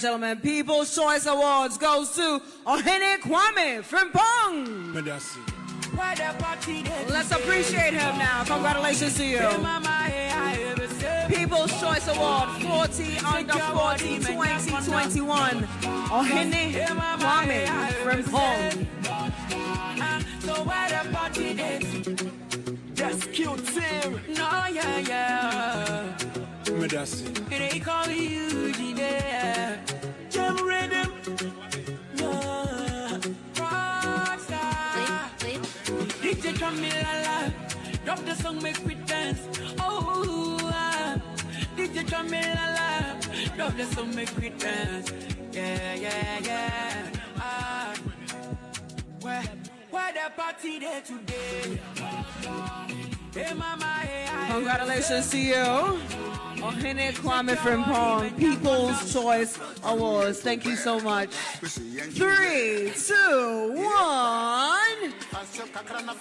Gentlemen, People's Choice Awards goes to Ohene Kwame Frimpong. Let's appreciate him now. Congratulations to you. People's Choice Award 40 under 40 2021. Ohene Kwame Frimpong. So where the party is? Just cute team. No, yeah, yeah. They call you DJ Camila, drop the song, make we dance. Oh, ah. DJ Camila, drop the song, make we dance. Yeah, yeah, yeah. Ah. Where, where the party there today? Hey, mama, hey, I Congratulations to you. Ohene Kwame Frimpong, People's Choice Awards. Thank you so much. Three, two, one.